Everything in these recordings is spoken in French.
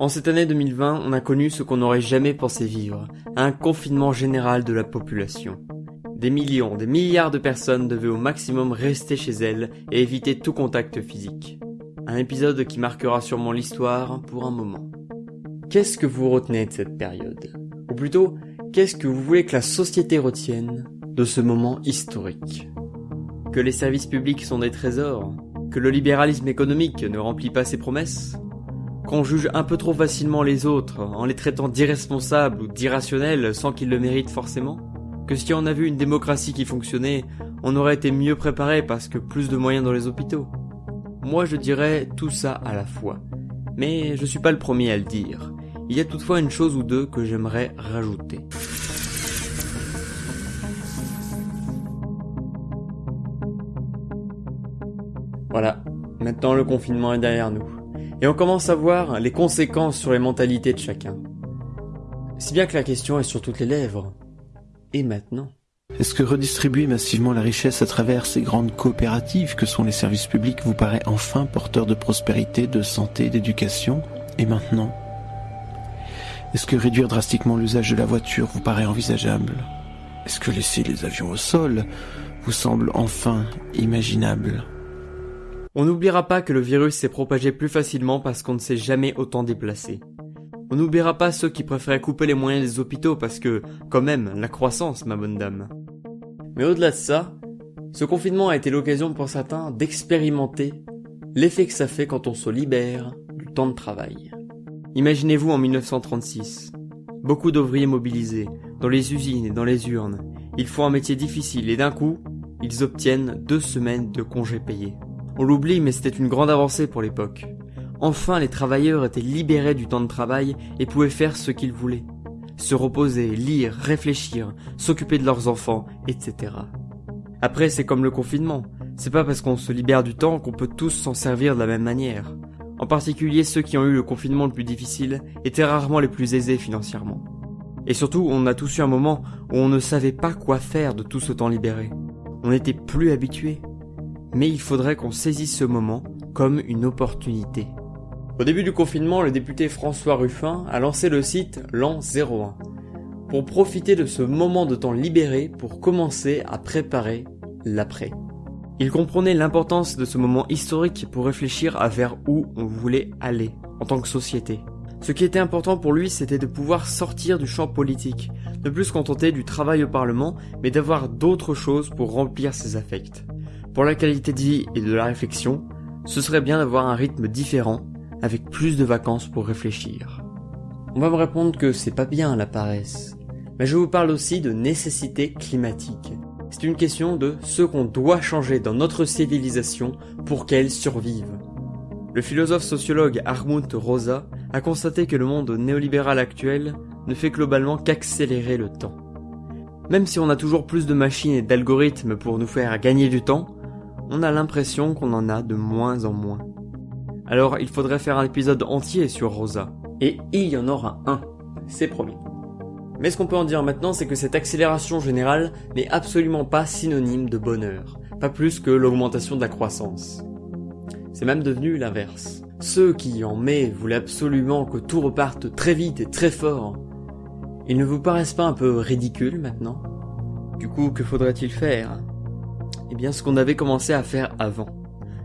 En cette année 2020, on a connu ce qu'on n'aurait jamais pensé vivre, un confinement général de la population. Des millions, des milliards de personnes devaient au maximum rester chez elles et éviter tout contact physique. Un épisode qui marquera sûrement l'histoire pour un moment. Qu'est-ce que vous retenez de cette période? Ou plutôt, qu'est-ce que vous voulez que la société retienne de ce moment historique? Que les services publics sont des trésors? Que le libéralisme économique ne remplit pas ses promesses? Qu'on juge un peu trop facilement les autres en les traitant d'irresponsables ou d'irrationnels sans qu'ils le méritent forcément Que si on a vu une démocratie qui fonctionnait, on aurait été mieux préparé parce que plus de moyens dans les hôpitaux Moi je dirais tout ça à la fois. Mais je suis pas le premier à le dire. Il y a toutefois une chose ou deux que j'aimerais rajouter. Voilà, maintenant le confinement est derrière nous et on commence à voir les conséquences sur les mentalités de chacun. Si bien que la question est sur toutes les lèvres. Et maintenant? Est-ce que redistribuer massivement la richesse à travers ces grandes coopératives que sont les services publics vous paraît enfin porteur de prospérité, de santé, d'éducation? Et maintenant? Est-ce que réduire drastiquement l'usage de la voiture vous paraît envisageable? Est-ce que laisser les avions au sol vous semble enfin imaginable? On n'oubliera pas que le virus s'est propagé plus facilement parce qu'on ne s'est jamais autant déplacé. On n'oubliera pas ceux qui préféraient couper les moyens des hôpitaux parce que, quand même, la croissance, ma bonne dame. Mais au-delà de ça, ce confinement a été l'occasion pour certains d'expérimenter l'effet que ça fait quand on se libère du temps de travail. Imaginez-vous en 1936. Beaucoup d'ouvriers mobilisés, dans les usines et dans les urnes. Ils font un métier difficile et d'un coup, ils obtiennent deux semaines de congés payés. On l'oublie, mais c'était une grande avancée pour l'époque. Enfin, les travailleurs étaient libérés du temps de travail et pouvaient faire ce qu'ils voulaient. Se reposer, lire, réfléchir, s'occuper de leurs enfants, etc. Après, c'est comme le confinement. C'est pas parce qu'on se libère du temps qu'on peut tous s'en servir de la même manière. En particulier ceux qui ont eu le confinement le plus difficile étaient rarement les plus aisés financièrement. Et surtout, on a tous eu un moment où on ne savait pas quoi faire de tout ce temps libéré. On n'était plus habitué mais il faudrait qu'on saisisse ce moment comme une opportunité. Au début du confinement, le député François Ruffin a lancé le site L'an 01 pour profiter de ce moment de temps libéré pour commencer à préparer l'après. Il comprenait l'importance de ce moment historique pour réfléchir à vers où on voulait aller en tant que société. Ce qui était important pour lui, c'était de pouvoir sortir du champ politique, ne plus se contenter du travail au Parlement, mais d'avoir d'autres choses pour remplir ses affects. Pour la qualité de vie et de la réflexion, ce serait bien d'avoir un rythme différent, avec plus de vacances pour réfléchir. On va me répondre que c'est pas bien la paresse, mais je vous parle aussi de nécessité climatique. C'est une question de ce qu'on doit changer dans notre civilisation pour qu'elle survive. Le philosophe sociologue Armund Rosa a constaté que le monde néolibéral actuel ne fait globalement qu'accélérer le temps. Même si on a toujours plus de machines et d'algorithmes pour nous faire gagner du temps, on a l'impression qu'on en a de moins en moins. Alors il faudrait faire un épisode entier sur Rosa. Et il y en aura un, c'est promis. Mais ce qu'on peut en dire maintenant, c'est que cette accélération générale n'est absolument pas synonyme de bonheur, pas plus que l'augmentation de la croissance. C'est même devenu l'inverse. Ceux qui, en mai, voulaient absolument que tout reparte très vite et très fort, ils ne vous paraissent pas un peu ridicules maintenant? Du coup, que faudrait-il faire? Eh bien ce qu'on avait commencé à faire avant.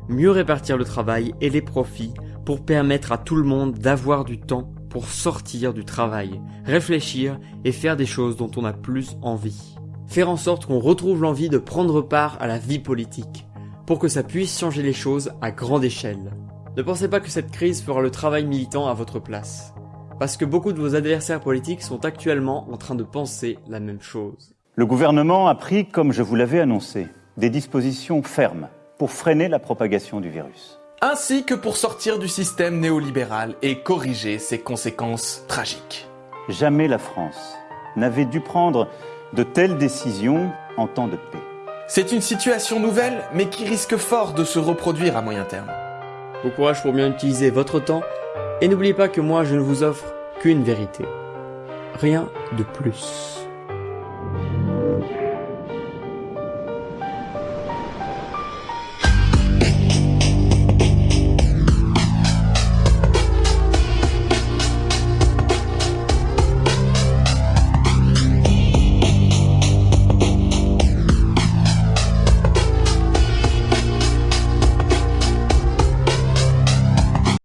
Mieux répartir le travail et les profits pour permettre à tout le monde d'avoir du temps pour sortir du travail, réfléchir et faire des choses dont on a plus envie. Faire en sorte qu'on retrouve l'envie de prendre part à la vie politique, pour que ça puisse changer les choses à grande échelle. Ne pensez pas que cette crise fera le travail militant à votre place, parce que beaucoup de vos adversaires politiques sont actuellement en train de penser la même chose. Le gouvernement a pris, comme je vous l'avais annoncé, des dispositions fermes pour freiner la propagation du virus. Ainsi que pour sortir du système néolibéral et corriger ses conséquences tragiques. Jamais la France n'avait dû prendre de telles décisions en temps de paix. C'est une situation nouvelle, mais qui risque fort de se reproduire à moyen terme. Bon courage pour bien utiliser votre temps, et n'oubliez pas que moi je ne vous offre qu'une vérité. Rien de plus.